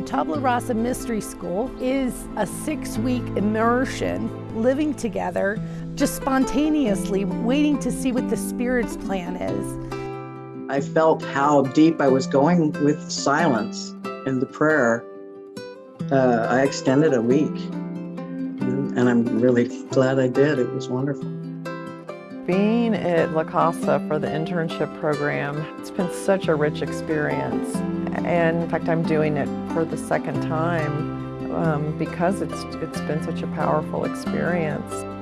The Tabula Rasa Mystery School is a six-week immersion, living together, just spontaneously waiting to see what the Spirit's plan is. I felt how deep I was going with silence and the prayer. Uh, I extended a week, and I'm really glad I did. It was wonderful. Being at La Casa for the internship program, it's been such a rich experience. And in fact, I'm doing it for the second time um, because it's, it's been such a powerful experience.